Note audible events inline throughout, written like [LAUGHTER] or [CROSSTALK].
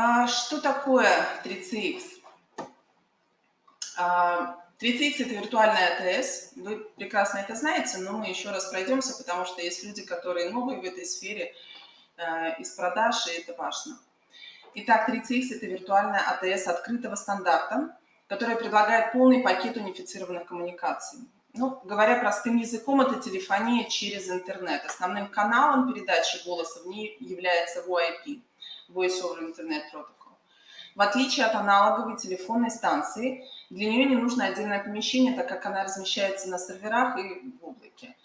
А что такое 3CX? 3CX а, – это виртуальная АТС. Вы прекрасно это знаете, но мы еще раз пройдемся, потому что есть люди, которые новые в этой сфере э, из продаж, и это важно. Итак, 3CX – это виртуальная АТС открытого стандарта, которая предлагает полный пакет унифицированных коммуникаций. Ну, говоря простым языком, это телефония через интернет. Основным каналом передачи голоса в ней является VoIP – Voice over Internet Protocol. В отличие от аналоговой телефонной станции, для нее не нужно отдельное помещение, так как она размещается на серверах и в облаке.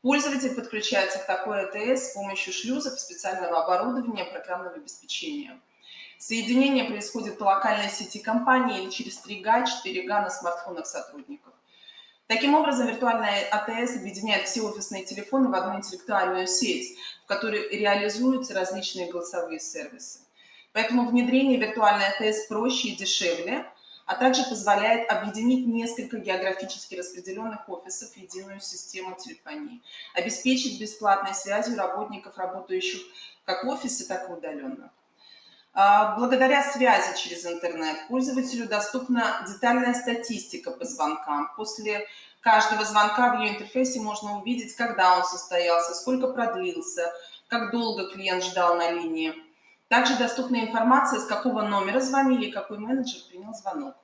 Пользователь подключается к такой АТС с помощью шлюзов, специального оборудования, программного обеспечения. Соединение происходит по локальной сети компании или через 3G, 4G на смартфонах сотрудников. Таким образом, виртуальная АТС объединяет все офисные телефоны в одну интеллектуальную сеть, в которой реализуются различные голосовые сервисы. Поэтому внедрение виртуальной АТС проще и дешевле, а также позволяет объединить несколько географически распределенных офисов в единую систему телефонии, обеспечить бесплатной связью работников, работающих как в офисе, так и удаленно. А, благодаря связи через интернет пользователю доступна детальная статистика по звонкам. После каждого звонка в ее интерфейсе можно увидеть, когда он состоялся, сколько продлился, как долго клиент ждал на линии. Также доступна информация, с какого номера звонили, какой менеджер принял звонок.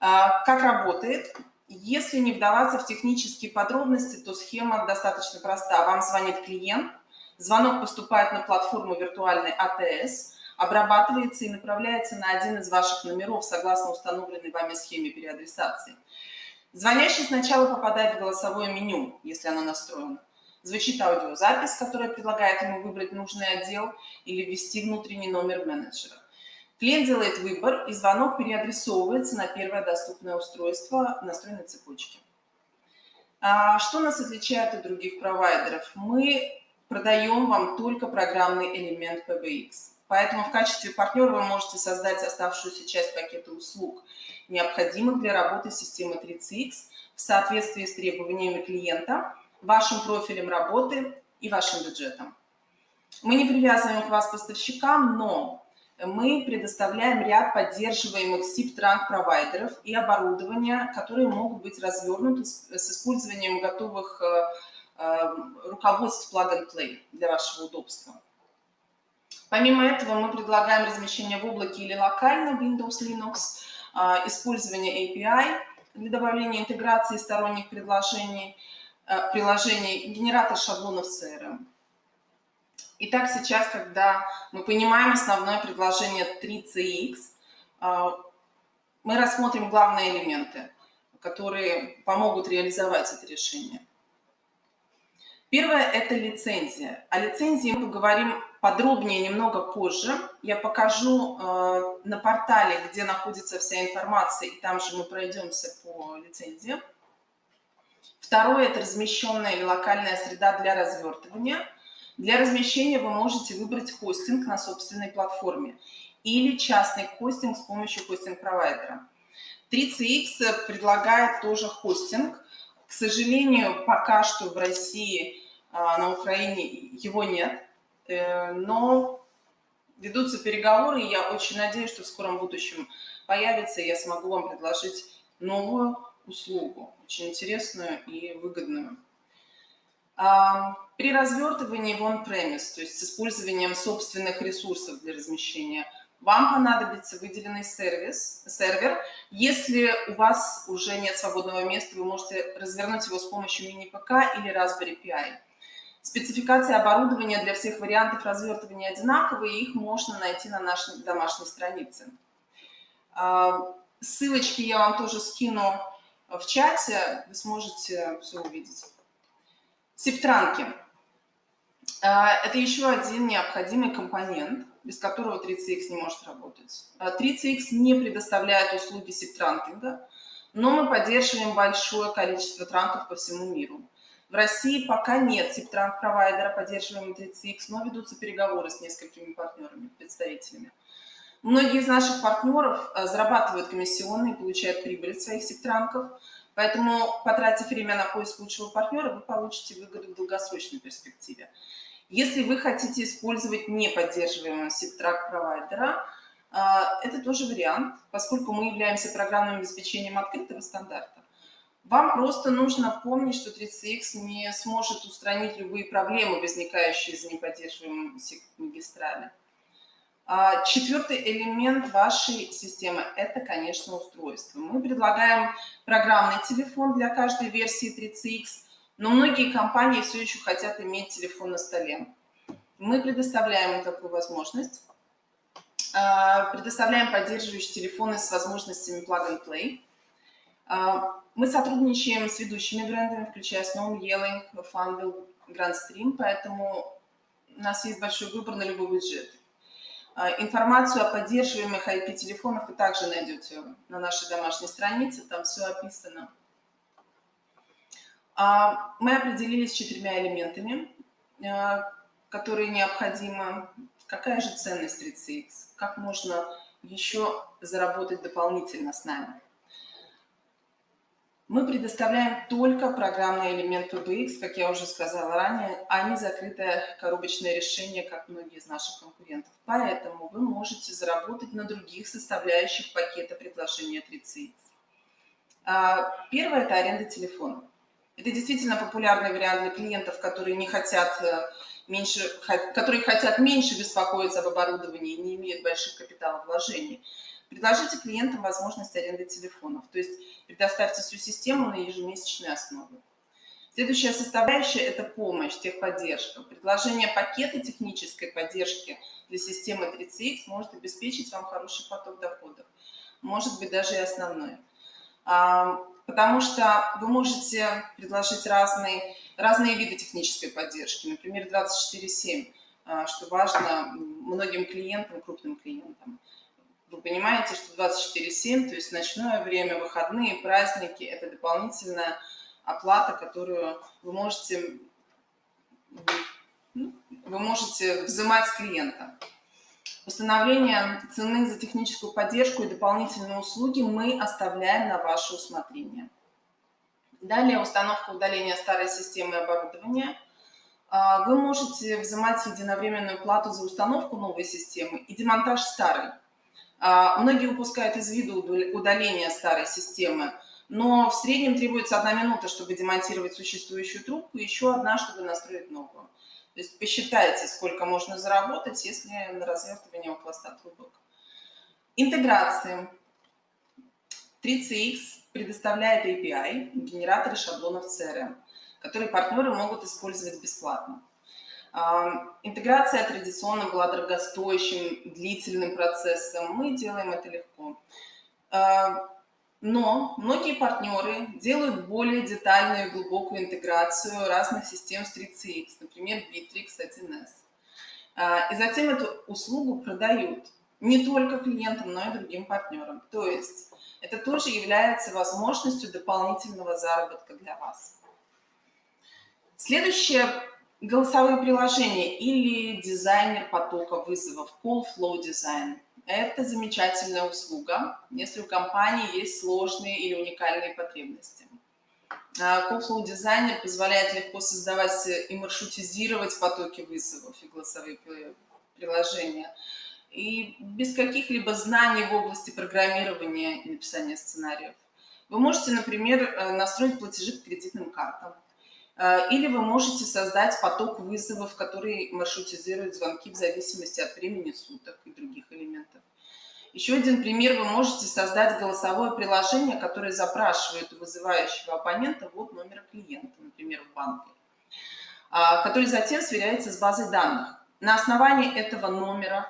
А, как работает? Если не вдаваться в технические подробности, то схема достаточно проста. Вам звонит клиент, звонок поступает на платформу виртуальной АТС – обрабатывается и направляется на один из ваших номеров согласно установленной вами схеме переадресации. Звонящий сначала попадает в голосовое меню, если оно настроено. Звучит аудиозапись, которая предлагает ему выбрать нужный отдел или ввести внутренний номер менеджера. Клиент делает выбор, и звонок переадресовывается на первое доступное устройство настроенной цепочки. А что нас отличает от других провайдеров? Мы продаем вам только программный элемент PBX. Поэтому в качестве партнера вы можете создать оставшуюся часть пакета услуг, необходимых для работы системы 3CX в соответствии с требованиями клиента, вашим профилем работы и вашим бюджетом. Мы не привязываем к вас поставщикам, но мы предоставляем ряд поддерживаемых SIP-транк провайдеров и оборудования, которые могут быть развернуты с использованием готовых э, э, руководств plug-and-play для вашего удобства. Помимо этого мы предлагаем размещение в облаке или локально Windows, Linux, а, использование API для добавления интеграции сторонних предложений, а, приложений, генератор шаблонов CRM. Итак, сейчас, когда мы понимаем основное предложение 3CX, а, мы рассмотрим главные элементы, которые помогут реализовать это решение. Первое – это лицензия. О лицензии мы поговорим подробнее немного позже. Я покажу э, на портале, где находится вся информация, и там же мы пройдемся по лицензии. Второе – это размещенная или локальная среда для развертывания. Для размещения вы можете выбрать хостинг на собственной платформе или частный хостинг с помощью хостинг-провайдера. 3CX предлагает тоже хостинг. К сожалению, пока что в России а, на Украине его нет, э, но ведутся переговоры, и я очень надеюсь, что в скором будущем появится, и я смогу вам предложить новую услугу, очень интересную и выгодную. А, при развертывании в on-premise, то есть с использованием собственных ресурсов для размещения, вам понадобится выделенный сервис, сервер. Если у вас уже нет свободного места, вы можете развернуть его с помощью мини-ПК или Raspberry Pi. Спецификации оборудования для всех вариантов развертывания одинаковые, их можно найти на нашей домашней странице. А, ссылочки я вам тоже скину в чате, вы сможете все увидеть. Септранки. А, это еще один необходимый компонент, без которого 3CX не может работать. 3CX а, не предоставляет услуги септранкинга, но мы поддерживаем большое количество транков по всему миру. В России пока нет SIP-провайдера, поддерживаемого 30X, но ведутся переговоры с несколькими партнерами, представителями. Многие из наших партнеров э, зарабатывают комиссионные, получают прибыль от своих септранков, поэтому, потратив время на поиск лучшего партнера, вы получите выгоду в долгосрочной перспективе. Если вы хотите использовать неподдерживаемого SIP-трак провайдера, а, это тоже вариант, поскольку мы являемся программным обеспечением открытого стандарта. Вам просто нужно помнить, что 30X не сможет устранить любые проблемы, возникающие из неподдерживаемой магистрали. А, четвертый элемент вашей системы – это, конечно, устройство. Мы предлагаем программный телефон для каждой версии 30X, но многие компании все еще хотят иметь телефон на столе. Мы предоставляем такую возможность. А, предоставляем поддерживающие телефоны с возможностями Plug and Play. А, мы сотрудничаем с ведущими брендами, включая Snow, Yelling, Funwheel, Grandstream, поэтому у нас есть большой выбор на любой бюджет. А, информацию о поддерживаемых IP-телефонах вы также найдете на нашей домашней странице, там все описано. А, мы определились четырьмя элементами, а, которые необходимы. Какая же ценность 30X? Как можно еще заработать дополнительно с нами? Мы предоставляем только программный элемент PBX, как я уже сказала ранее, а не закрытое коробочное решение, как многие из наших конкурентов. Поэтому вы можете заработать на других составляющих пакета предложения 30X. А, первое – это аренда телефона. Это действительно популярный вариант для клиентов, которые не хотят э, меньше, которые хотят меньше беспокоиться об оборудовании и не имеют больших капиталовложений. Предложите клиентам возможность аренды телефонов, то есть предоставьте всю систему на ежемесячной основе. Следующая составляющая – это помощь, техподдержка. Предложение пакета технической поддержки для системы 30X может обеспечить вам хороший поток доходов, может быть, даже и основной. А, потому что вы можете предложить разные, разные виды технической поддержки, например, 24-7, а, что важно многим клиентам, крупным клиентам вы понимаете, что 24-7, то есть ночное время, выходные, праздники – это дополнительная оплата, которую вы можете, ну, вы можете взимать с клиента. Установление цены за техническую поддержку и дополнительные услуги мы оставляем на ваше усмотрение. Далее установка удаления старой системы оборудования. А, вы можете взимать единовременную плату за установку новой системы и демонтаж старой. А, многие упускают из виду удаление старой системы, но в среднем требуется одна минута, чтобы демонтировать существующую трубку, еще одна, чтобы настроить новую. То есть посчитайте, сколько можно заработать, если на развертывание около 100 трубок. Интеграции. 3CX предоставляет API, генераторы шаблонов CRM, которые партнеры могут использовать бесплатно. Интеграция традиционно была дорогостоящим, длительным процессом. Мы делаем это легко. Но многие партнеры делают более детальную и глубокую интеграцию разных систем с 3CX, например, Bittrex 1С. И затем эту услугу продают не только клиентам, но и другим партнерам. То есть это тоже является возможностью дополнительного заработка для вас. Следующее Голосовые приложения или дизайнер потока вызовов, Call Flow Design. Это замечательная услуга, если у компании есть сложные или уникальные потребности. А, Call Flow Designer позволяет легко создавать и маршрутизировать потоки вызовов и голосовые приложения. И без каких-либо знаний в области программирования и написания сценариев. Вы можете, например, э, настроить платежи к кредитным картам или вы можете создать поток вызовов, который маршрутизирует звонки в зависимости от времени суток и других элементов. Еще один пример. Вы можете создать голосовое приложение, которое запрашивает у вызывающего абонента вот номера клиента, например, в банке, а, который затем сверяется с базой данных. На основании этого номера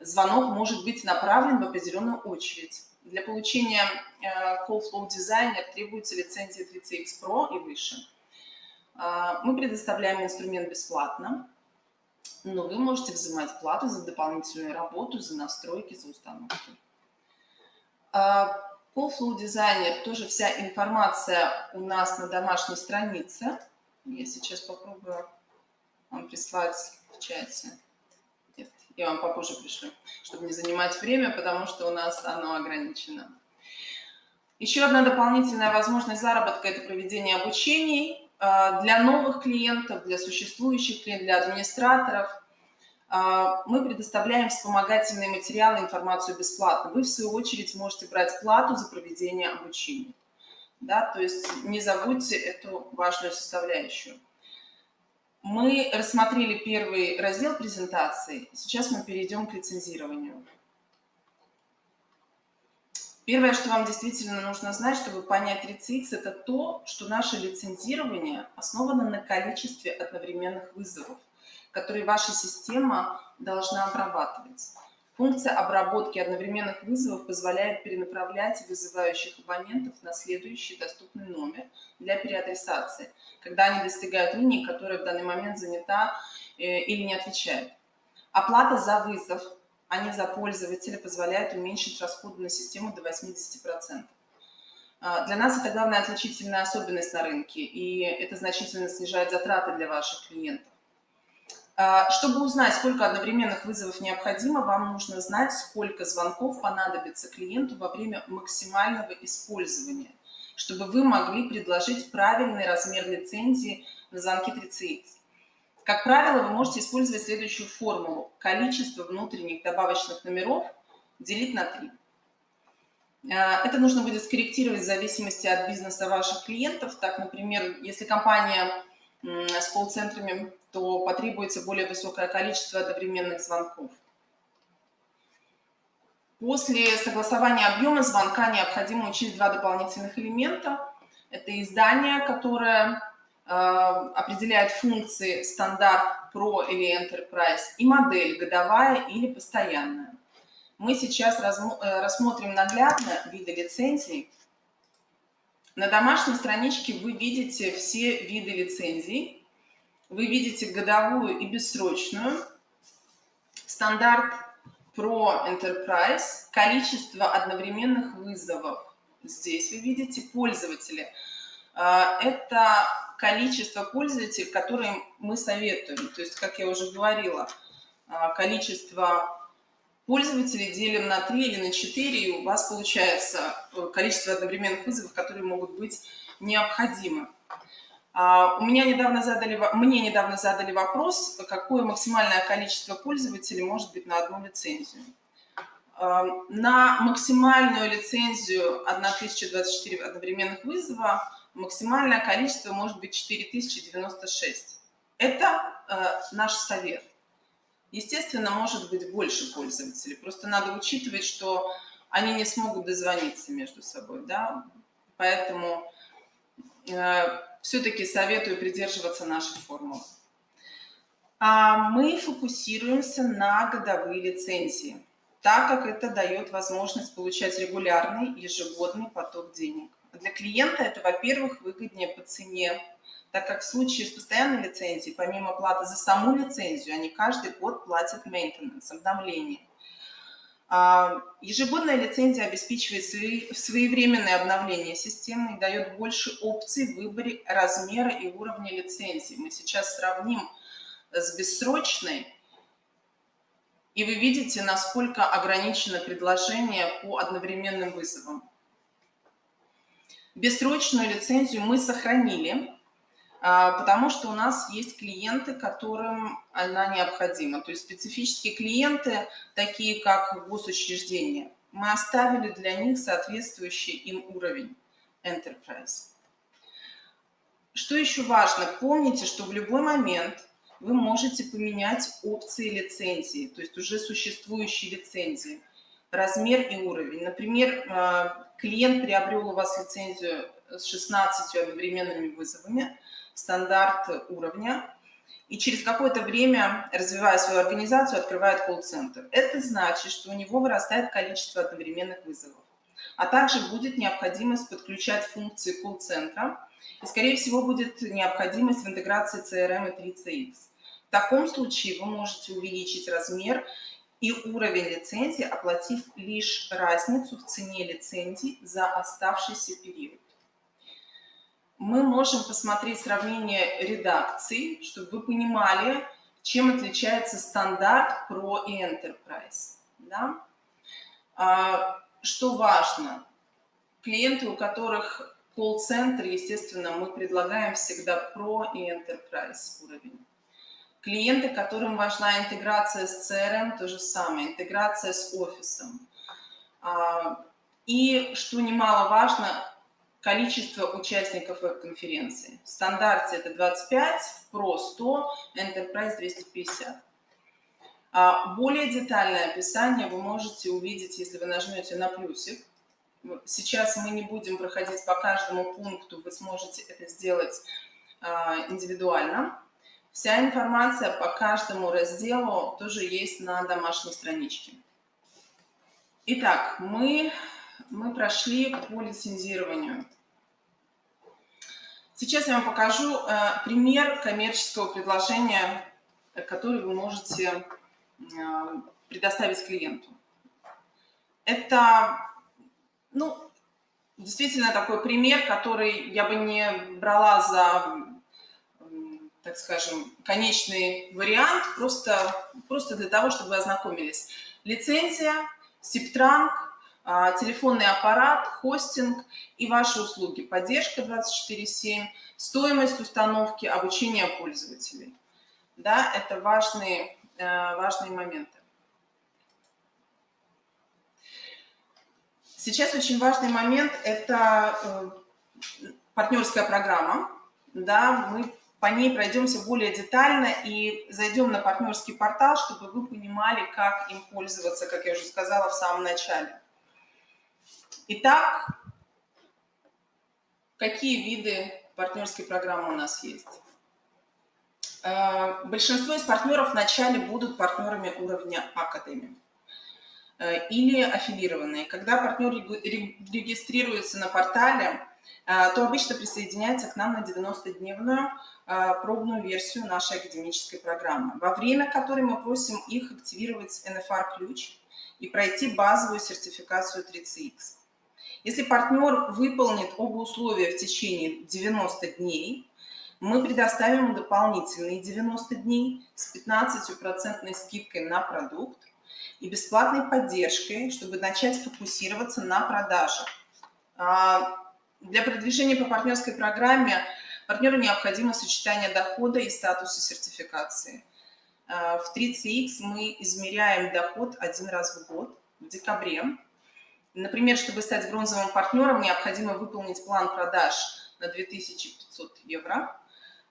звонок может быть направлен в определенную очередь. Для получения э, Call Flow Designer требуется лицензия 30X Pro и выше. А, мы предоставляем инструмент бесплатно, но вы можете взимать плату за дополнительную работу, за настройки, за установки. А, по Flow Designer тоже вся информация у нас на домашней странице. Я сейчас попробую вам прислать в чате. Нет, я вам попозже пришлю, чтобы не занимать время, потому что у нас оно ограничено. Еще одна дополнительная возможность заработка – это проведение обучений для новых клиентов, для существующих клиентов, для администраторов а, мы предоставляем вспомогательные материалы, информацию бесплатно. Вы, в свою очередь, можете брать плату за проведение обучения. Да, то есть не забудьте эту важную составляющую. Мы рассмотрели первый раздел презентации, сейчас мы перейдем к лицензированию. Первое, что вам действительно нужно знать, чтобы понять 3CX, это то, что наше лицензирование основано на количестве одновременных вызовов, которые ваша система должна обрабатывать. Функция обработки одновременных вызовов позволяет перенаправлять вызывающих абонентов на следующий доступный номер для переадресации, когда они достигают линии, которая в данный момент занята э, или не отвечает. Оплата за вызов а не за пользователя, позволяет уменьшить расходы на систему до 80%. А, для нас это главная отличительная особенность на рынке, и это значительно снижает затраты для ваших клиентов. А, чтобы узнать, сколько одновременных вызовов необходимо, вам нужно знать, сколько звонков понадобится клиенту во время максимального использования, чтобы вы могли предложить правильный размер лицензии на звонки 3CX. Как правило, вы можете использовать следующую формулу. Количество внутренних добавочных номеров делить на 3. Э, это нужно будет скорректировать в зависимости от бизнеса ваших клиентов. Так, например, если компания с колл-центрами, то потребуется более высокое количество одновременных звонков. После согласования объема звонка необходимо учесть два дополнительных элемента. Это издание, которое определяет функции стандарт Pro или Enterprise и модель годовая или постоянная. Мы сейчас э, рассмотрим наглядно виды лицензий. На домашней страничке вы видите все виды лицензий. Вы видите годовую и бессрочную, стандарт Pro Enterprise, количество одновременных вызовов. Здесь вы видите пользователи. Э, это количество пользователей, которые мы советуем. То есть, как я уже говорила, а, количество пользователей делим на 3 или на 4, и у вас получается э, количество одновременных вызовов, которые могут быть необходимы. А, у меня недавно задали, мне недавно задали вопрос, какое максимальное количество пользователей может быть на одну лицензию. А, на максимальную лицензию 1024 одновременных вызова максимальное количество может быть 4096. Это э, наш совет. Естественно, может быть больше пользователей. Просто надо учитывать, что они не смогут дозвониться между собой. Да? Поэтому э, все-таки советую придерживаться нашей формулы. А мы фокусируемся на годовые лицензии, так как это дает возможность получать регулярный ежегодный поток денег. Для клиента это, во-первых, выгоднее по цене, так как в случае с постоянной лицензией, помимо платы за саму лицензию, они каждый год платят maintenance, обновление. А, ежегодная лицензия обеспечивает своевременное обновление системы и дает больше опций в выборе размера и уровня лицензии. Мы сейчас сравним с бессрочной, и вы видите, насколько ограничено предложение по одновременным вызовам. Бессрочную лицензию мы сохранили, а, потому что у нас есть клиенты, которым она необходима. То есть специфические клиенты, такие как госучреждения, мы оставили для них соответствующий им уровень Enterprise. Что еще важно? Помните, что в любой момент вы можете поменять опции лицензии, то есть уже существующие лицензии, размер и уровень. Например, а, клиент приобрел у вас лицензию с 16 одновременными вызовами, стандарт уровня, и через какое-то время, развивая свою организацию, открывает колл-центр. Это значит, что у него вырастает количество одновременных вызовов. А также будет необходимость подключать функции колл-центра, и, скорее всего, будет необходимость в интеграции CRM и 3CX. В таком случае вы можете увеличить размер и уровень лицензии, оплатив лишь разницу в цене лицензии за оставшийся период. Мы можем посмотреть сравнение редакций, чтобы вы понимали, чем отличается стандарт Pro и Enterprise. Да? А, что важно, клиенты, у которых колл-центр, естественно, мы предлагаем всегда Pro и Enterprise уровень. Клиенты, которым важна интеграция с CRM, то же самое, интеграция с офисом. А, и, что немаловажно, количество участников веб-конференции. В стандарте это 25, в Pro 100, Enterprise 250. А более детальное описание вы можете увидеть, если вы нажмете на плюсик. Сейчас мы не будем проходить по каждому пункту, вы сможете это сделать а, индивидуально. Вся информация по каждому разделу тоже есть на домашней страничке. Итак, мы, мы прошли по лицензированию. Сейчас я вам покажу э, пример коммерческого предложения, который вы можете э, предоставить клиенту. Это, ну, действительно такой пример, который я бы не брала за так скажем, конечный вариант, просто, просто для того, чтобы вы ознакомились. Лицензия, сиптранг, а, телефонный аппарат, хостинг и ваши услуги. Поддержка 24-7, стоимость установки, обучение пользователей. Да, это важные, э, важные моменты. Сейчас очень важный момент – это э, партнерская программа. Да, мы по ней пройдемся более детально и зайдем на партнерский портал, чтобы вы понимали, как им пользоваться, как я уже сказала в самом начале. Итак, какие виды партнерской программы у нас есть? Э, большинство из партнеров вначале будут партнерами уровня Академии э, или аффилированные. Когда партнер регистрируется на портале, э, то обычно присоединяется к нам на 90-дневную а, пробную версию нашей академической программы, во время которой мы просим их активировать NFR-ключ и пройти базовую сертификацию 3CX. Если партнер выполнит оба условия в течение 90 дней, мы предоставим дополнительные 90 дней с 15% скидкой на продукт и бесплатной поддержкой, чтобы начать фокусироваться на продажах. А, для продвижения по партнерской программе Партнеру необходимо сочетание дохода и статуса сертификации. Э, в 30X мы измеряем доход один раз в год, в декабре. Например, чтобы стать бронзовым партнером, необходимо выполнить план продаж на 2500 евро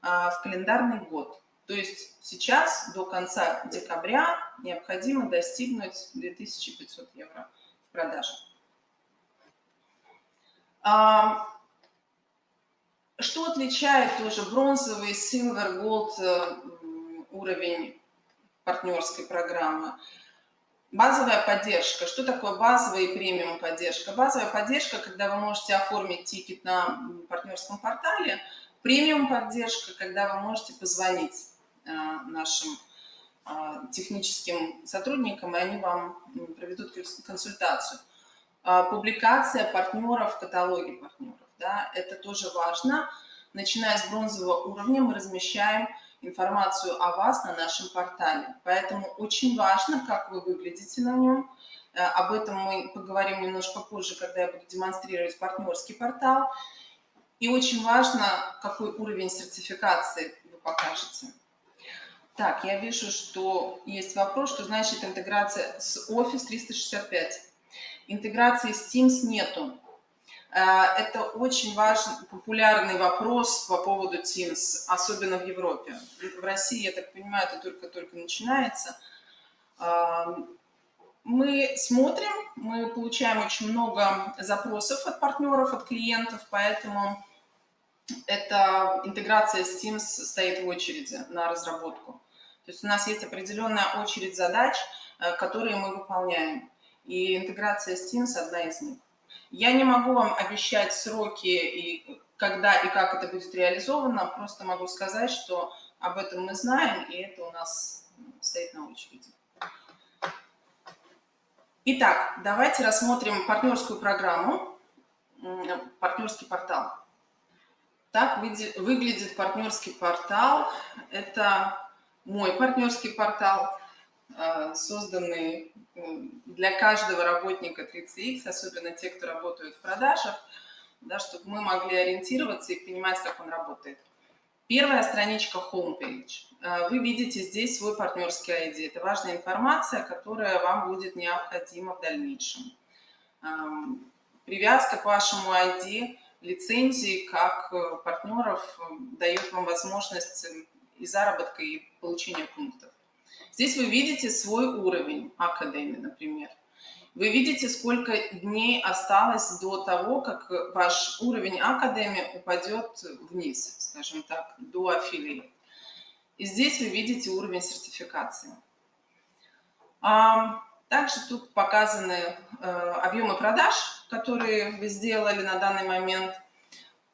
э, в календарный год. То есть сейчас до конца декабря необходимо достигнуть 2500 евро в продажах. Что отличает тоже бронзовый, silver, gold э, уровень партнерской программы? Базовая поддержка. Что такое базовая и премиум поддержка? Базовая поддержка, когда вы можете оформить тикет на партнерском портале. Премиум поддержка, когда вы можете позвонить э, нашим э, техническим сотрудникам, и они вам проведут консультацию. Публикация партнеров в каталоге партнеров да, это тоже важно. Начиная с бронзового уровня мы размещаем информацию о вас на нашем портале. Поэтому очень важно, как вы выглядите на нем. Э, об этом мы поговорим немножко позже, когда я буду демонстрировать партнерский портал. И очень важно, какой уровень сертификации вы покажете. Так, я вижу, что есть вопрос, что значит интеграция с Office 365. Интеграции с Teams нету. Э, это очень важный, популярный вопрос по поводу Teams, особенно в Европе. В России, я так понимаю, это только-только начинается. Эм, мы смотрим, мы получаем очень много запросов от партнеров, от клиентов, поэтому эта интеграция с Teams стоит в очереди на разработку. То есть у нас есть определенная очередь задач, э, которые мы выполняем. И интеграция с Teams одна из них. Я не могу вам обещать сроки и когда и как это будет реализовано, просто могу сказать, что об этом мы знаем, и это у нас стоит на очереди. Итак, давайте рассмотрим партнерскую программу, партнерский портал. Так выглядит партнерский портал. Это мой партнерский портал. Э, созданный для каждого работника 30X, особенно те, кто работают в продажах. да, чтобы мы могли ориентироваться и понимать, как он работает. Первая страничка homepage. Э, вы видите здесь свой партнерский ID. Это важная информация, которая вам будет необходима в дальнейшем. Эм, привязка к вашему ID, лицензии как э, партнеров дает вам возможность и заработка, и получения пунктов. Здесь вы видите свой уровень академии, например. Вы видите, сколько дней осталось до того, как ваш уровень академии упадет вниз, скажем так, до аффилиат. И здесь вы видите уровень сертификации. Также тут показаны э, объемы продаж, которые вы сделали на данный момент.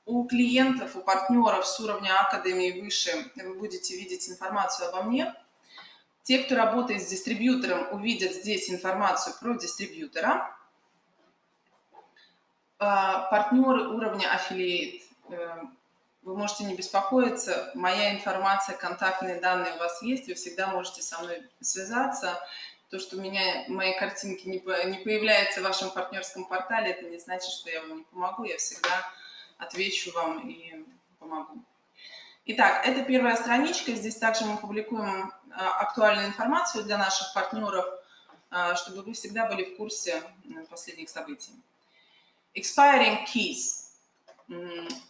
У клиентов, у партнеров с уровня академии выше вы будете видеть информацию обо мне. Те, кто работает с дистрибьютором, увидят здесь информацию про дистрибьютора. А, партнеры уровня Affiliate, э, вы можете не беспокоиться, моя информация, контактные данные у вас есть, вы всегда можете со мной связаться. То, что у меня мои картинки не, не появляются в вашем партнерском портале, это не значит, что я вам не помогу, я всегда отвечу вам и помогу. Итак, это первая страничка. Здесь также мы публикуем актуальную информацию для наших партнеров, а, чтобы вы всегда были в курсе последних событий. Expiring keys.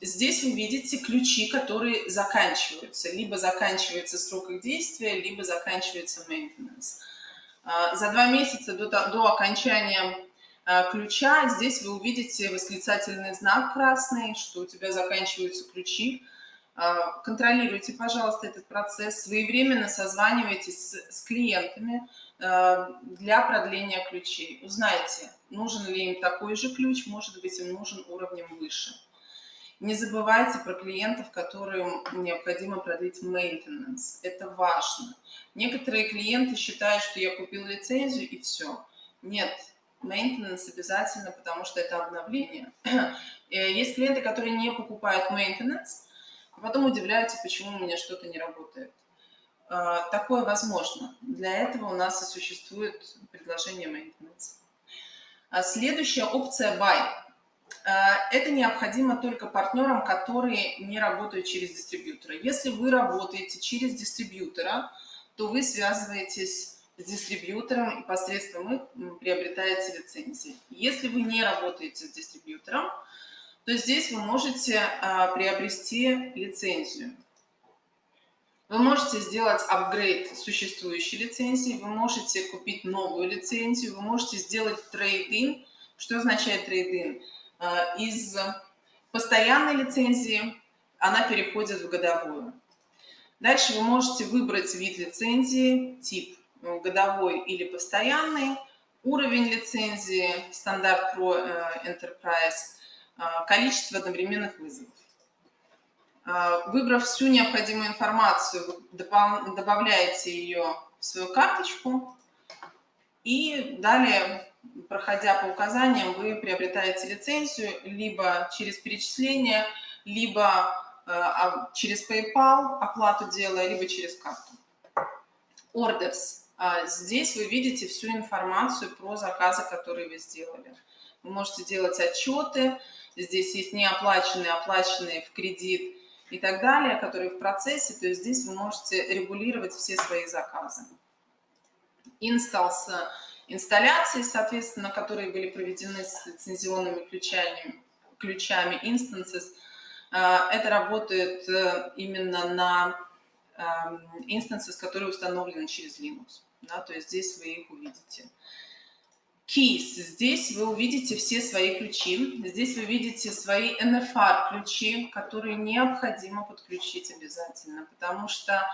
Здесь вы видите ключи, которые заканчиваются. Либо заканчивается срок их действия, либо заканчивается maintenance. А, за два месяца до, до окончания ключа здесь вы увидите восклицательный знак красный, что у тебя заканчиваются ключи. А, контролируйте, пожалуйста, этот процесс, своевременно созванивайтесь с, с клиентами а, для продления ключей. Узнайте, нужен ли им такой же ключ, может быть, им нужен уровнем выше. Не забывайте про клиентов, которым необходимо продлить maintenance. Это важно. Некоторые клиенты считают, что я купил лицензию и все. Нет, maintenance обязательно, потому что это обновление. [CLEARS THROAT] Э, есть клиенты, которые не покупают maintenance, а потом удивляются, почему у меня что-то не работает. А, такое возможно. Для этого у нас и существует предложение maintenance. А следующая опция buy. А, это необходимо только партнерам, которые не работают через дистрибьютора. Если вы работаете через дистрибьютора, то вы связываетесь с дистрибьютором и посредством их приобретаете лицензии. Если вы не работаете с дистрибьютором, то здесь вы можете а, приобрести лицензию. Вы можете сделать апгрейд существующей лицензии, вы можете купить новую лицензию, вы можете сделать трейд-ин. Что означает трейд-ин? А, из постоянной лицензии она переходит в годовую. Дальше вы можете выбрать вид лицензии, тип ну, годовой или постоянный, уровень лицензии, стандарт Pro э, Enterprise – количество одновременных вызовов. А, выбрав всю необходимую информацию, добавляете ее в свою карточку, и далее, проходя по указаниям, вы приобретаете лицензию либо через перечисление, либо а, через PayPal оплату делая, либо через карту. Orders. Здесь вы видите всю информацию про заказы, которые вы сделали. Вы можете делать отчеты, здесь есть неоплаченные, оплаченные в кредит и так далее, которые в процессе, то есть здесь вы можете регулировать все свои заказы. Installs инсталляции, соответственно, которые были проведены с лицензионными ключами, ключами instances, э, это работает э, именно на эм, instances, которые установлены через Linux. Да, то есть здесь вы их увидите. Keys. Здесь вы увидите все свои ключи. Здесь вы видите свои NFR ключи, которые необходимо подключить обязательно, потому что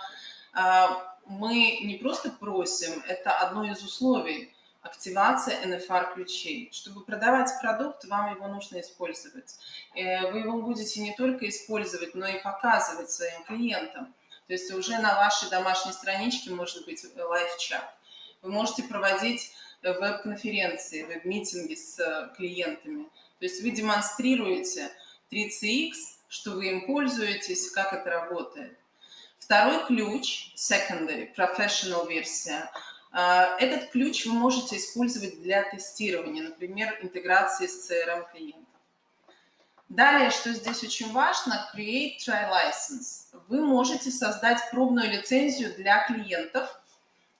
э, мы не просто просим, это одно из условий активация NFR ключей. Чтобы продавать продукт, вам его нужно использовать. Э, вы его будете не только использовать, но и показывать своим клиентам. То есть уже на вашей домашней страничке может быть лайв-чат. Вы можете проводить веб-конференции, веб-митинги с э, клиентами. То есть вы демонстрируете 3CX, что вы им пользуетесь, как это работает. Второй ключ, secondary, professional версия, э, этот ключ вы можете использовать для тестирования, например, интеграции с CRM клиента. Далее, что здесь очень важно, create try license. Вы можете создать пробную лицензию для клиентов,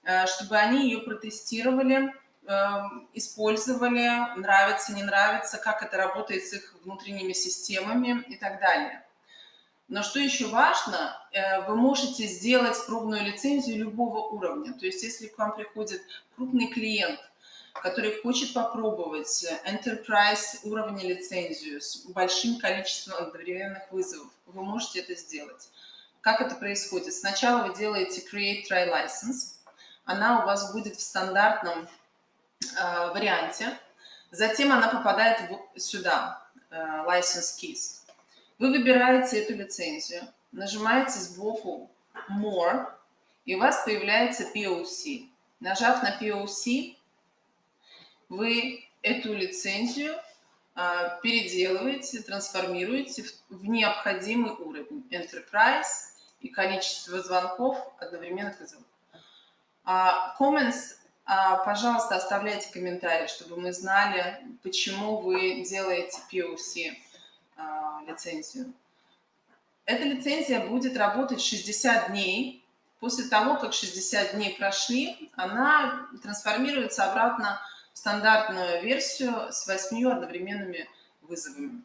э, чтобы они ее протестировали, эм, использовали, нравится, не нравится, как это работает с их внутренними системами и так далее. Но что еще важно, э, вы можете сделать пробную лицензию любого уровня. То есть если к вам приходит крупный клиент, который хочет попробовать enterprise уровня лицензию с большим количеством одновременных вызовов, вы можете это сделать. Как это происходит? Сначала вы делаете create try license, она у вас будет в стандартном э, варианте, затем она попадает в, сюда, э, license keys. Вы выбираете эту лицензию, нажимаете сбоку more, и у вас появляется POC. Нажав на POC, вы эту лицензию а, переделываете, трансформируете в, необходимый уровень Enterprise и количество звонков одновременных вызовов. А, comments, пожалуйста, оставляйте комментарии, чтобы мы знали, почему вы делаете POC лицензию. Эта лицензия будет работать 60 дней. После того, как 60 дней прошли, она трансформируется обратно стандартную версию с восьмью одновременными вызовами.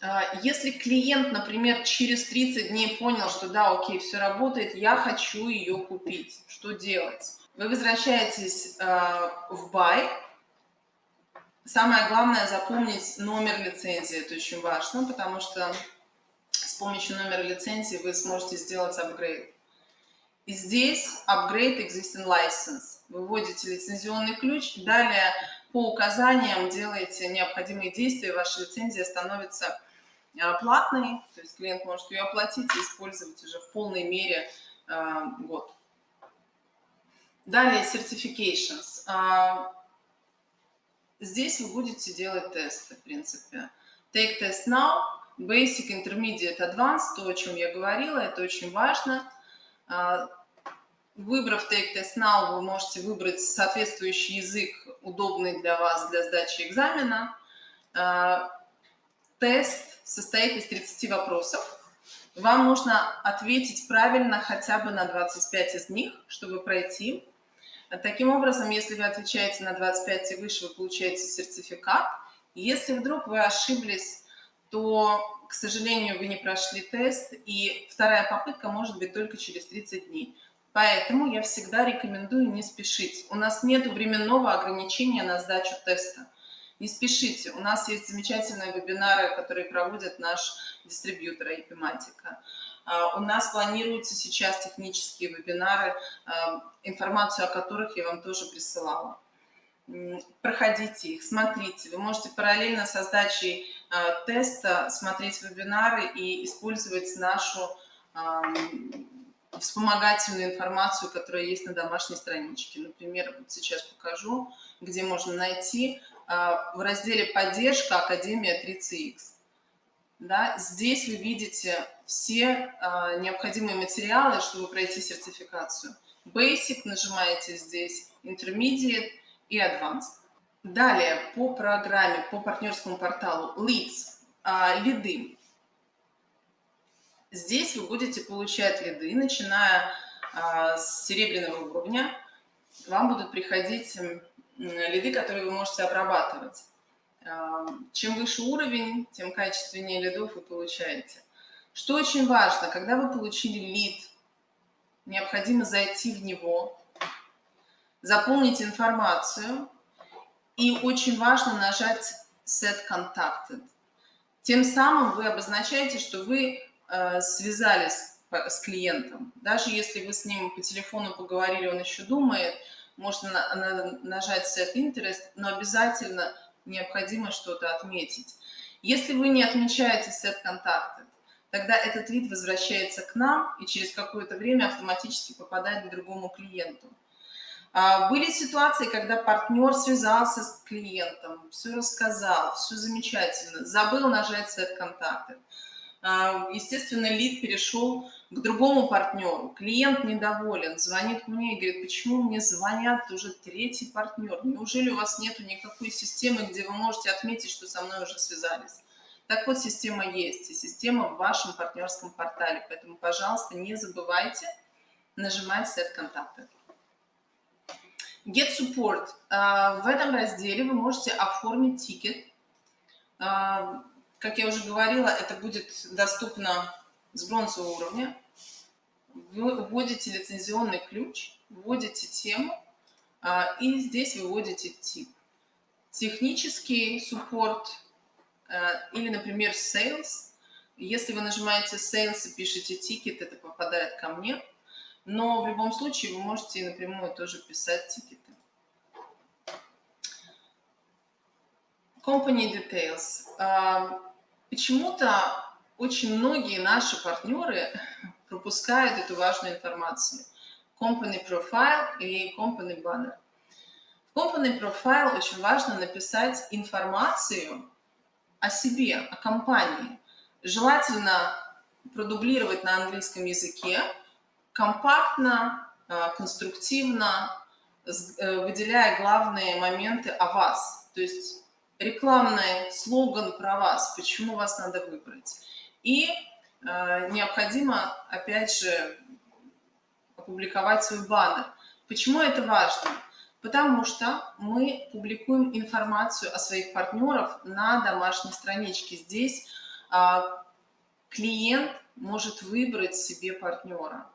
А, если клиент, например, через 30 дней понял, что да, окей, все работает, я хочу ее купить, что делать? Вы возвращаетесь а, в Buy. Самое главное запомнить номер лицензии, это очень важно, потому что с помощью номера лицензии вы сможете сделать апгрейд. И здесь upgrade existing license. Вы вводите лицензионный ключ, далее по указаниям делаете необходимые действия, ваша лицензия становится а, платной, то есть клиент может ее оплатить и использовать уже в полной мере э, год. Далее certifications. А, здесь вы будете делать тесты, в принципе. Take test now, basic, intermediate, advanced, то, о чем я говорила, это очень важно. А, выбрав Take Test Now, вы можете выбрать соответствующий язык, удобный для вас для сдачи экзамена. Тест состоит из 30 вопросов. Вам нужно ответить правильно хотя бы на 25 из них, чтобы пройти. Таким образом, если вы отвечаете на 25 и выше, вы получаете сертификат. Если вдруг вы ошиблись, то к сожалению, вы не прошли тест, и вторая попытка может быть только через 30 дней. Поэтому я всегда рекомендую не спешить. У нас нет временного ограничения на сдачу теста. Не спешите. У нас есть замечательные вебинары, которые проводит наш дистрибьютор Epimatica. У нас планируются сейчас технические вебинары, а, информацию о которых я вам тоже присылала проходите их, смотрите. Вы можете параллельно с сдачей э, теста смотреть вебинары и использовать нашу вспомогательную информацию, которая есть на домашней страничке. Например, вот сейчас покажу, где можно найти в разделе «Поддержка Академия 3CX». Да, здесь вы видите все э, необходимые материалы, чтобы пройти сертификацию. Basic нажимаете здесь, Intermediate – и Advanced. Далее по программе, по партнерскому порталу Leads, а, лиды. Здесь вы будете получать лиды, начиная а, с серебряного уровня. Вам будут приходить лиды, которые вы можете обрабатывать. А, чем выше уровень, тем качественнее лидов вы получаете. Что очень важно, когда вы получили лид, необходимо зайти в него, заполнить информацию, и очень важно нажать Set Contacted. Тем самым вы обозначаете, что вы э, связались с клиентом. Даже если вы с ним по телефону поговорили, он еще думает, можно на, на, нажать Set Interest, но обязательно необходимо что-то отметить. Если вы не отмечаете Set Contacted, тогда этот лид возвращается к нам и через какое-то время автоматически попадает к другому клиенту. А, были ситуации, когда партнер связался с клиентом, все рассказал, все замечательно, забыл нажать «Set контакты». Естественно, лид перешел к другому партнеру. Клиент недоволен, звонит мне и говорит, почему мне звонят уже третий партнер? Неужели у вас нет никакой системы, где вы можете отметить, что со мной уже связались? Так вот, система есть, и система в вашем партнерском портале. Поэтому, пожалуйста, не забывайте нажимать «Set контакты». Get Support. А, в этом разделе вы можете оформить тикет. А, как я уже говорила, это будет доступно с бронзового уровня. Вы вводите лицензионный ключ, вводите тему, а, и здесь выводите тип. Технический суппорт или, например, sales. Если вы нажимаете sales и пишете тикет, это попадает ко мне – но в любом случае вы можете напрямую тоже писать тикеты. Company Details. А, почему-то очень многие наши партнеры [LAUGHS] пропускают эту важную информацию. Company Profile и Company Banner. В Company Profile очень важно написать информацию о себе, о компании. Желательно продублировать на английском языке, компактно, э, конструктивно, э, выделяя главные моменты о вас. То есть рекламный слоган про вас, почему вас надо выбрать. И э, необходимо, опять же, опубликовать свой баннер. Почему это важно? Потому что мы публикуем информацию о своих партнерах на домашней страничке. Здесь э, клиент может выбрать себе партнера.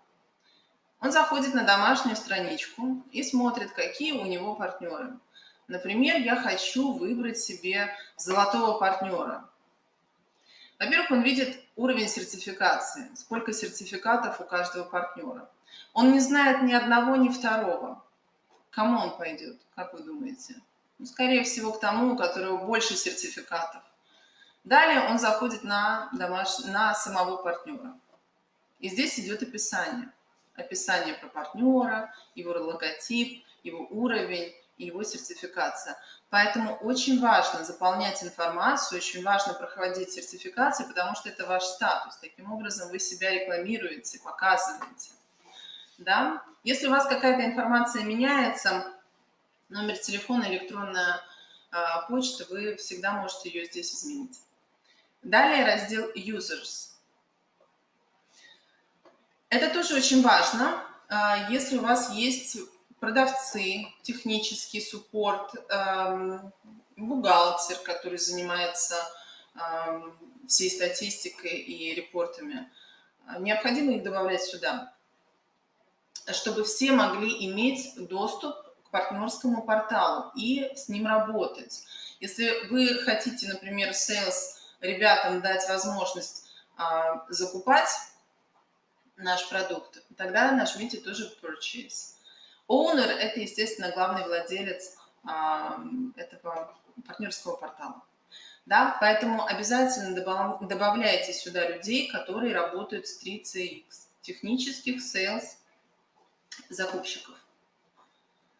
Он заходит на домашнюю страничку и смотрит, какие у него партнеры. Например, я хочу выбрать себе золотого партнера. Во-первых, он видит уровень сертификации, сколько сертификатов у каждого партнера. Он не знает ни одного, ни второго. кому он пойдет, как вы думаете? Ну, скорее всего, к тому, у которого больше сертификатов. Далее он заходит на, домаш... на самого партнера. И здесь идет описание – описание про партнера, его логотип, его уровень и его сертификация. Поэтому очень важно заполнять информацию, очень важно проходить сертификацию, потому что это ваш статус. Таким образом вы себя рекламируете, показываете. Да? Если у вас какая-то информация меняется, номер телефона, электронная э, почта, вы всегда можете ее здесь изменить. Далее раздел Users. Это тоже очень важно. А, если у вас есть продавцы, технический суппорт, эм, бухгалтер, который занимается эм, всей статистикой и репортами, необходимо их добавлять сюда, чтобы все могли иметь доступ к партнерскому порталу и с ним работать. Если вы хотите, например, sales ребятам дать возможность а, закупать наш продукт, тогда нажмите тоже Purchase. Owner – это, естественно, главный владелец а, этого партнерского портала. Да? Поэтому обязательно добавляйте сюда людей, которые работают с 3CX, технических sales закупщиков.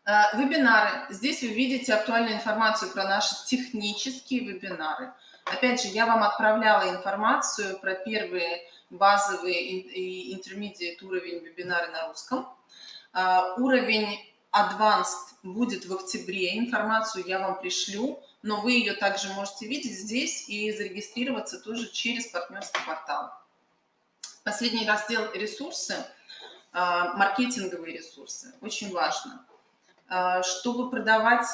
А, вебинары. Здесь вы видите актуальную информацию про наши технические вебинары. Опять же, я вам отправляла информацию про первые базовый и intermediate уровень вебинары на русском. А, уровень advanced будет в октябре, информацию я вам пришлю, но вы ее также можете видеть здесь и зарегистрироваться тоже через партнерский портал. Последний раздел ресурсы, а, маркетинговые ресурсы, очень важно. А, чтобы продавать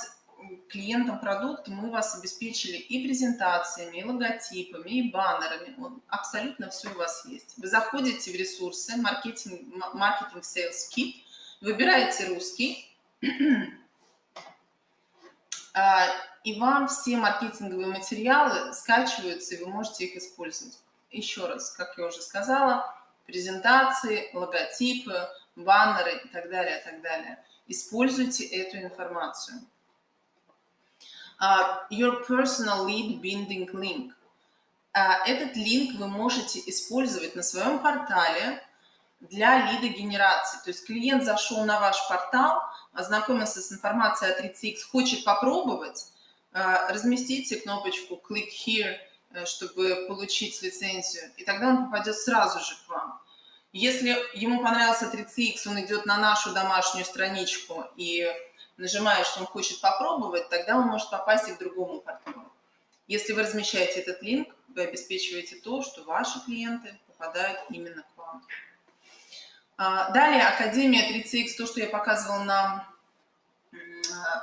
клиентам продукт мы вас обеспечили и презентациями, и логотипами, и баннерами. Вот, абсолютно все у вас есть. Вы заходите в ресурсы, маркетинг, маркетинг Sales Kit, выбираете русский, а, и вам все маркетинговые материалы скачиваются, и вы можете их использовать. Еще раз, как я уже сказала, презентации, логотипы, баннеры и так далее, и так далее. Используйте эту информацию. Uh, your personal lead binding link. Uh, этот линк вы можете использовать на своем портале для лидогенерации. То есть клиент зашел на ваш портал, ознакомился с информацией о 3CX, хочет попробовать, uh, разместите кнопочку Click Here, чтобы получить лицензию, и тогда он попадет сразу же к вам. Если ему понравился 3CX, он идет на нашу домашнюю страничку и нажимает, что он хочет попробовать, тогда он может попасть и к другому партнеру. Если вы размещаете этот линк, вы обеспечиваете то, что ваши клиенты попадают именно к вам. А, далее Академия 3CX, то, что я показывала на,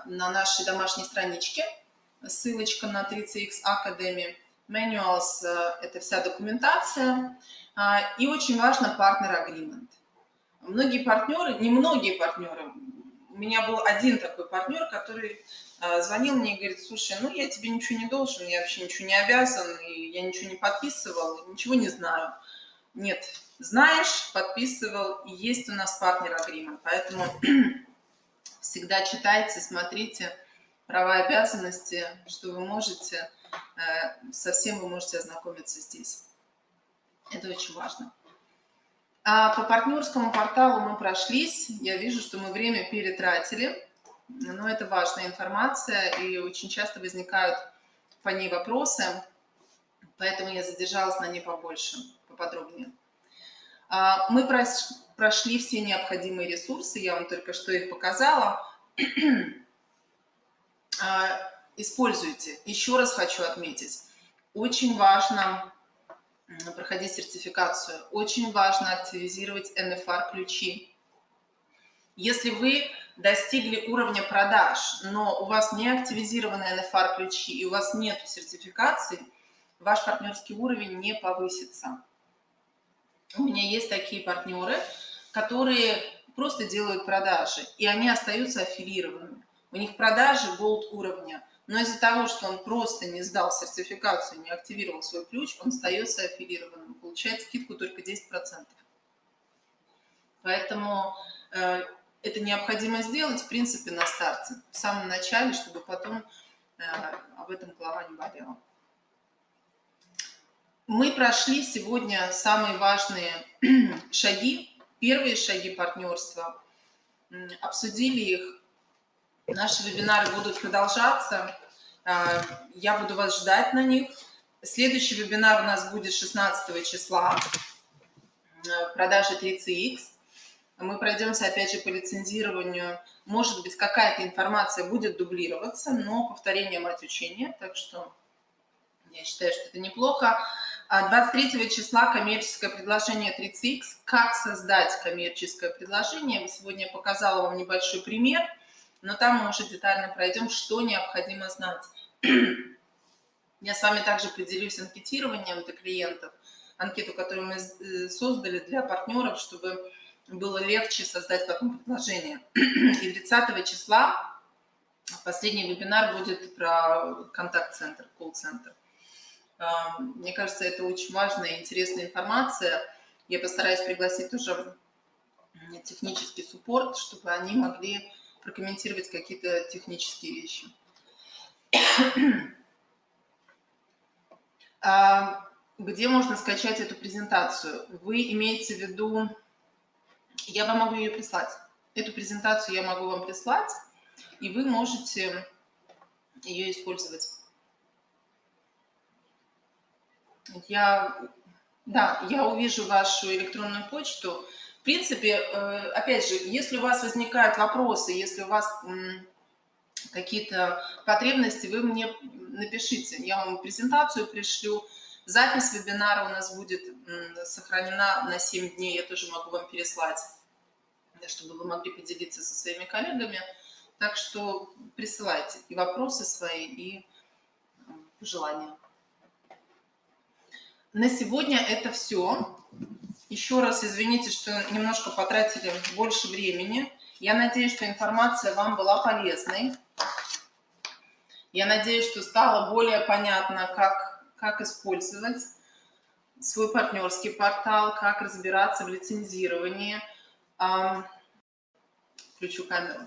на нашей домашней страничке. Ссылочка на 3CX Academy. Manuals – это вся документация. А, и очень важно partner agreement. Многие партнеры, не многие партнеры, у меня был один такой партнер, который а, звонил мне и говорит, слушай, ну я тебе ничего не должен, я вообще ничего не обязан, и я ничего не подписывал, ничего не знаю. Нет, знаешь, подписывал, и есть у нас партнер агримент, поэтому [CLEARS THROAT] всегда читайте, смотрите права и обязанности, что вы можете, э, со всем вы можете ознакомиться здесь. Это очень важно. А по партнерскому порталу мы прошлись. Я вижу, что мы время перетратили. Но это важная информация, и очень часто возникают по ней вопросы, поэтому я задержалась на ней побольше, поподробнее. А, мы прошли все необходимые ресурсы, я вам только что их показала. [CLEARS THROAT] А, используйте. Еще раз хочу отметить, очень важно проходить сертификацию, очень важно активизировать NFR-ключи. Если вы достигли уровня продаж, но у вас не активизированы NFR-ключи и у вас нет сертификации, ваш партнерский уровень не повысится. У меня есть такие партнеры, которые просто делают продажи, и они остаются аффилированными. У них продажи gold уровня, но из-за того, что он просто не сдал сертификацию, не активировал свой ключ, он остается аффилированным, получает скидку только 10%. Поэтому э, это необходимо сделать, в принципе, на старте, в самом начале, чтобы потом э, об этом голова не болела. Мы прошли сегодня самые важные [CLEARS THROAT] шаги, первые шаги партнерства, обсудили их. Наши вебинары будут продолжаться. А, я буду вас ждать на них. Следующий вебинар у нас будет 16 числа. Продажи 3CX. Мы пройдемся опять же по лицензированию. Может быть, какая-то информация будет дублироваться, но повторение мать учения. Так что я считаю, что это неплохо. 23 а числа коммерческое предложение 30X. Как создать коммерческое предложение? Сегодня я показала вам небольшой пример, но там мы уже детально пройдем, что необходимо знать. Я с вами также поделюсь анкетированием для клиентов, анкету, которую мы э, создали для партнеров, чтобы было легче создать потом предложение. И 30 числа последний вебинар будет про контакт-центр, колл-центр. Мне кажется, это очень важная и интересная информация. Я постараюсь пригласить тоже технический суппорт, чтобы они могли прокомментировать какие-то технические вещи. [CLEARS THROAT] Где можно скачать эту презентацию? Вы имеете в виду... Я вам могу ее прислать. Эту презентацию я могу вам прислать, и вы можете ее использовать. Я, да, я увижу вашу электронную почту. В принципе, э, опять же, если у вас возникают вопросы, если у вас какие-то потребности, вы мне напишите. Я вам презентацию пришлю. Запись вебинара у нас будет сохранена на 7 дней. Я тоже могу вам переслать, чтобы вы могли поделиться со своими коллегами. Так что присылайте и вопросы свои, и пожелания. На сегодня это все. Еще раз извините, что немножко потратили больше времени. Я надеюсь, что информация вам была полезной. Я надеюсь, что стало более понятно, как, как использовать свой партнерский портал, как разбираться в лицензировании. Включу камеру.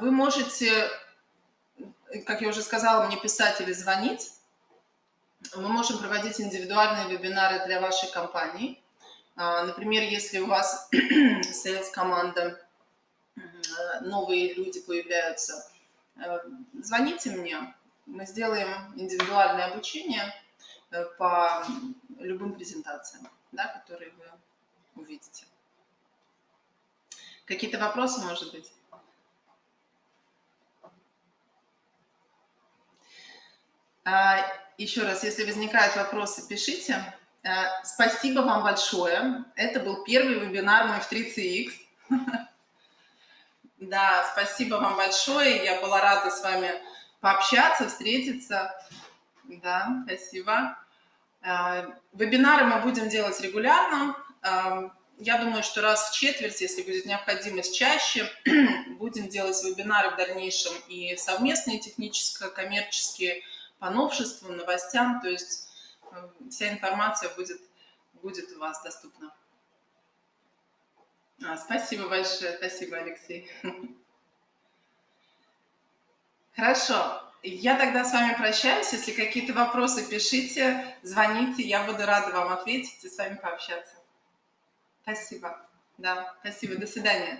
Вы можете, как я уже сказала, мне писать или звонить мы можем проводить индивидуальные вебинары для вашей компании. А, например, если у вас [CLEARS THROAT] sales-команда, новые люди появляются, э, звоните мне, мы сделаем индивидуальное обучение, э, по любым презентациям, да, которые вы увидите. Какие-то вопросы, может быть? Еще раз, если возникают вопросы, пишите. А, спасибо вам большое. Это был первый вебинар мой в 3CX. [LAUGHS] Да, спасибо вам большое. Я была рада с вами пообщаться, встретиться. Да, спасибо. А, вебинары мы будем делать регулярно. Я думаю, что раз в четверть, если будет необходимость чаще, [CLEARS THROAT] будем делать вебинары в дальнейшем и совместные техническо-коммерческие по новшествам, новостям. То есть э, вся информация будет, будет у вас доступна. А, спасибо большое. Спасибо, Алексей. Хорошо. Я тогда с вами прощаюсь. Если какие-то вопросы, пишите, звоните. Я буду рада вам ответить и с вами пообщаться. Спасибо. Да, спасибо. До свидания.